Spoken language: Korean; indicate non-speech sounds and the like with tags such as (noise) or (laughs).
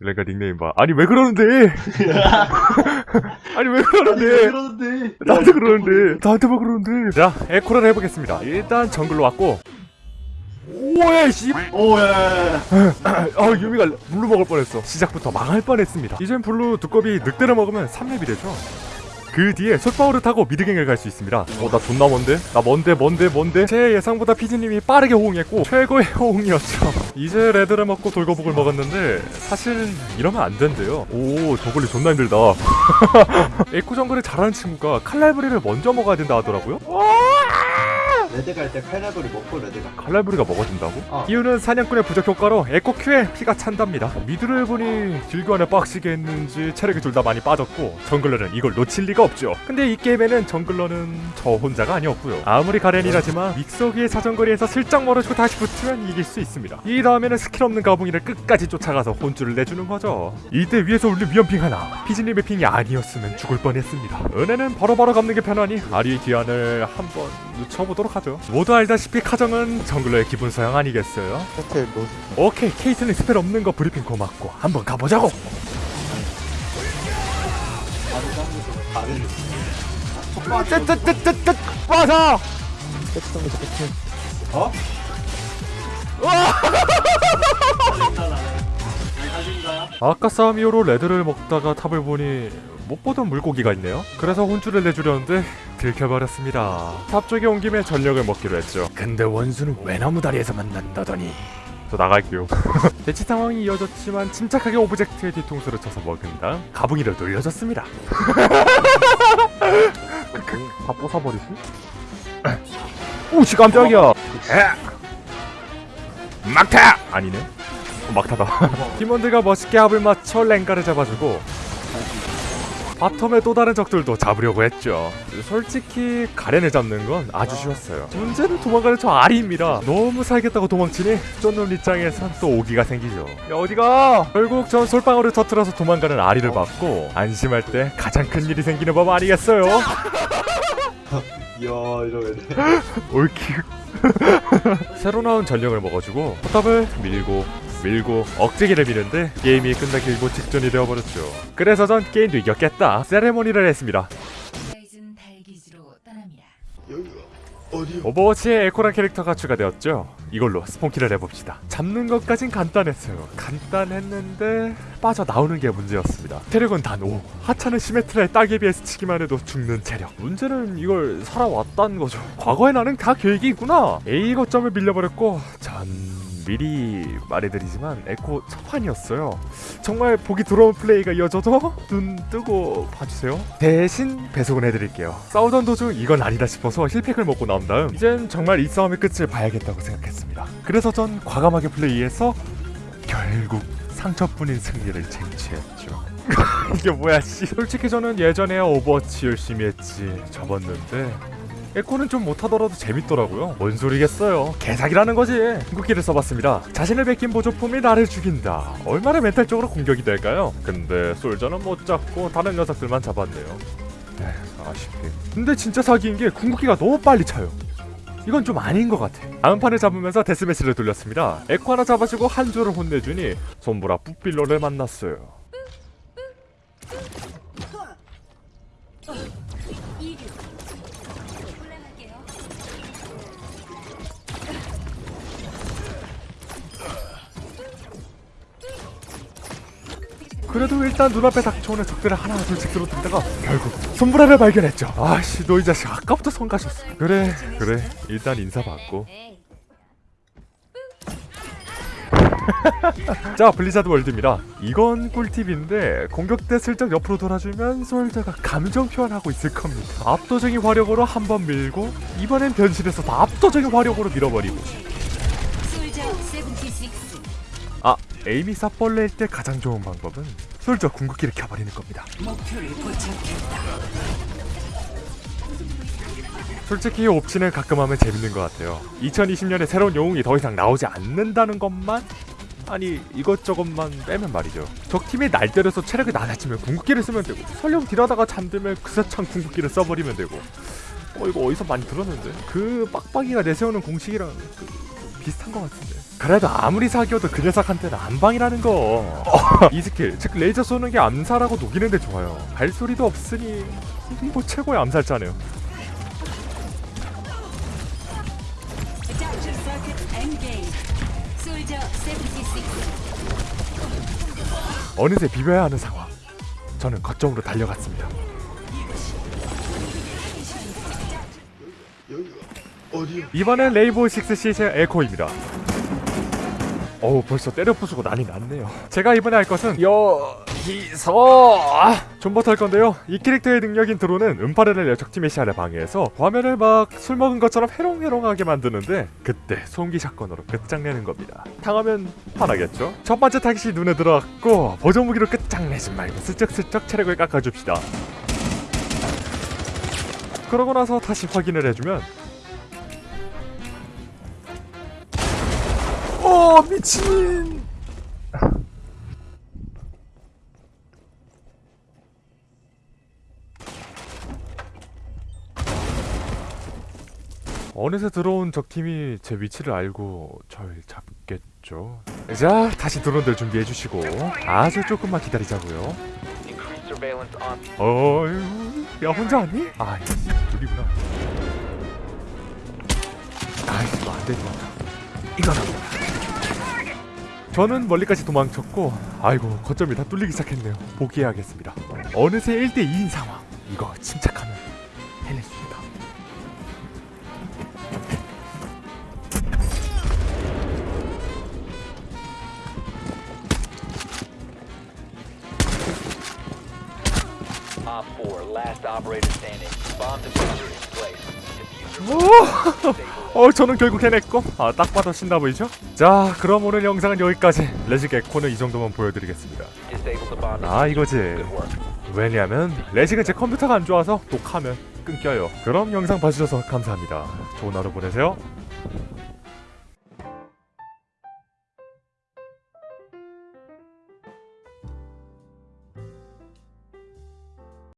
렝가 닉네임 봐. 아니 왜 그러는데? (laughs) 아니 왜 그러는데? 그러는데? 나한테 그러는데? 나한테만 그러는데? 자 에코를 해보겠습니다. 일단 정글로 왔고. 오예 씨. 오야야야 (laughs) 아 유미가 블루 먹을 뻔했어. 시작부터 망할 뻔했습니다. 이젠 블루 두꺼비 늑대를 먹으면 3렙이 되죠 그 뒤에 솔방울을 타고 mid gank을 갈 수 있습니다. 어 나 존나 먼데? 나 먼데 먼데 먼데? 제 예상보다 피디님이 빠르게 호응했고 최고의 (laughs) 호응이었죠. 이제 레드를 먹고 돌거북을 먹었는데 사실 이러면 안 된대요. 오 정글링 존나 힘들다. (laughs) 에코 정글을 잘하는 친구가 칼날부리를 먼저 먹어야 된다 하더라고요 레드 갈 때 칼날부리 먹고 레드 가 칼날부리가 먹어진다고? 어. 이유는 사냥꾼의 부적 효과로 에코 Q에 피가 찬답니다. mid를 보니 딜교환을 빡시게 했는지 체력이 둘 다 많이 빠졌고 jungler는 이걸 놓칠 리가 없죠. 근데 이 게임에는 jungler는 저 혼자가 아니었고요. 아무리 가렌이라지만 믹서기의 사정거리에서 슬쩍 멀어지고 다시 붙으면 이길 수 있습니다. 이 다음에는 스킬 없는 가붕이를 끝까지 쫓아가서 혼쭐을 내주는 거죠. 이때 위에서 울린 위험ping 하나 피지님의 ping이 아니었으면 죽을 뻔했습니다. 은혜는 바로바로 갚는 게 편하니 아리의 귀환을 한번 늦춰보도록 하죠. 모두 알다시피 카정은 jungler의 기본 소양 아니겠어요? 로스 오케이 케이틀린 spell 없는 거 브리핑 고맙고 한번 가보자고. 뜨뜨뜨뜨뜨 끝에 어? 아까 싸움 이후로 레드를 먹다가 top을 보니 못 보던 물고기가 있네요. 그래서 혼쭐을 내주려는데 들켜버렸습니다. top 쪽에 온 김에 전령을 먹기로 했죠. 근데 원수는 외나무 다리에서 만난다더니? 저 나갈게요. (laughs) 대치 상황이 이어졌지만 침착하게 object의 뒤통수를 쳐서 먹은 다음 가붕이를 돌려줬습니다. (laughs) 다 부숴버리시? 오씨 깜짝이야. 막타! 아니네. 어, 막타다. (laughs) 팀원들과 멋있게 합을 맞춰 렝가를 잡아주고 바텀의 또 다른 적들도 잡으려고 했죠. 솔직히 가렌을 잡는 건 아주 쉬웠어요. 문제는 도망가는 저 아리입니다. 너무 살겠다고 도망치니 쫀눈 입장에선 또 오기가 생기죠. 야 어디가? 결국 전 솔방울을 터트려서 도망가는 아리를 봤고 안심할 때 가장 큰 일이 생기는 법 아니겠어요? 이야 (laughs) 이러면. (laughs) 올킬. (laughs) 새로 나온 전령을 먹어주고 포탑을 밀고 밀고 억제기를 미는데 게임이 끝나기 일보 직전이 되어버렸죠. 그래서 전 게임도 이겼겠다 세레모니를 했습니다? 오버워치에 에코란 캐릭터가 추가되었죠. 이걸로 spawn kill을 해봅시다. 잡는 것까진 간단했어요. 간단했는데 빠져나오는 게 문제였습니다. 체력은 단 5, 하찮은 시메트라의 딱에 비해서 치기만 해도 죽는 체력. 문제는 이걸 살아왔다는 거죠. 과거에 나는 다 계획이 있구나. A 거점을 밀려버렸고 전 미리 말해드리지만 에코 첫 판이었어요. 정말 보기 드러운 플레이가 이어져도 눈 뜨고 봐주세요. 대신 배속은 해드릴게요. 싸우던 도중 이건 아니다 싶어서 heal pack을 먹고 나온 다음 이젠 정말 이 싸움의 끝을 봐야겠다고 생각했습니다. 그래서 전 과감하게 플레이해서 결국 상처뿐인 승리를 쟁취했죠. (laughs) 이게 뭐야 씨. 솔직히 저는 예전에 오버워치 열심히 했지 접었는데 에코는 좀 못하더라도 재밌더라고요. 뭔 소리겠어요? 개사기라는 거지. 궁극기를 써봤습니다. 자신을 베낀 보조품이 나를 죽인다. 얼마나 멘탈적으로 공격이 될까요? 근데 솔저는 못 잡고 다른 녀석들만 잡았네요. 에휴 아쉽게. 근데 진짜 사기인 게 궁극기가 너무 빨리 차요. 이건 좀 아닌 것 같아. 다음 판을 잡으면서 데스매치를 돌렸습니다. 에코 하나 잡아주고 한 줄을 혼내주니 손보라 뿌필러를 만났어요 그래도 일단 눈앞에 닥쳐오는 적들을 하나 둘씩 쓰러뜨리다가 결국 솜브라를 발견했죠. 아씨 너 이 자식 아까부터 손 가셨어. 그래 그래. 일단 인사받고. (laughs) 자 블리자드 월드입니다. 이건 꿀팁인데 공격 때 슬쩍 옆으로 돌아주면 솔저가 감정 표현하고 있을 겁니다. 압도적인 화력으로 한 번 밀고 이번엔 변신해서 더 압도적인 화력으로 밀어버리고. 솔저 76. 아 에이미 쌉벌레일 때 가장 좋은 방법은 솔저 궁극기를 켜버리는 겁니다. 솔직히 옵치는 가끔 하면 재밌는 것 같아요. 2020년에 새로운 영웅이 더 이상 나오지 않는다는 것만? 아니 이것저것만 빼면 말이죠. 적팀이 날 때려서 체력이 낮아지면 궁극기를 쓰면 되고 설령 딜하다가 잠들면 그사창 궁극기를 써버리면 되고. 어 이거 어디서 많이 들었는데? 그 빡빡이가 내세우는 공식이랑 그, 비슷한 것 같은데 그래도 아무리 사기여도 그 녀석한테는 안방이라는 거. 이 스킬, 즉 레이저 쏘는 게 암살하고 녹이는데 좋아요. 발소리도 없으니 뭐 최고의 암살자네요. Adaptive circuit engaged. 솔저 76. 어느새 비벼야 하는 상황. 저는 거점으로 달려갔습니다. 이번엔 레인보우 식스 시즈 에코입니다. 어우 벌써 때려 부수고 난리 났네요. 제가 이번에 할 것은 여기서 존버 탈 건데요. 이 캐릭터의 능력인 드론은 음파를 내 적팀의 시야를 방해해서 화면을 막 술 먹은 것처럼 해롱해롱하게 만드는데 그때 소음기 샷건으로 끝장내는 겁니다. 당하면 화나겠죠? 첫 번째 타깃이 눈에 들어왔고 보조 무기로 끝장내지 말고 슬쩍슬쩍 체력을 깎아줍시다. 그러고 나서 다시 확인을 해주면 어 미친. 어느새 들어온 적팀이 제 위치를 알고 절 잡겠죠. 자 다시 드론들 준비해 주시고 아주 조금만 기다리자고요. 어휴 야 혼자 왔니? 아 둘이구나. 아 이거 안 되는 것 같아 이거는 저는 멀리까지 도망쳤고 아이고 거점이 다 뚫리기 시작했네요. 포기해야겠습니다. 어느새 1대2인 상황. 이거 침착하면 있다. Op 4, last operator standing. Bomb diffuser in place. Diffuser stable. 어 저는 결국 해냈고 아 딱 봐도 신나 보이죠? 자 그럼 오늘 영상은 여기까지 레직 에코는 이 정도만 보여드리겠습니다. 아 이거지. 왜냐면 레직은 제 컴퓨터가 안 좋아서 녹하면 끊겨요 그럼 영상 봐주셔서 감사합니다 좋은 하루 보내세요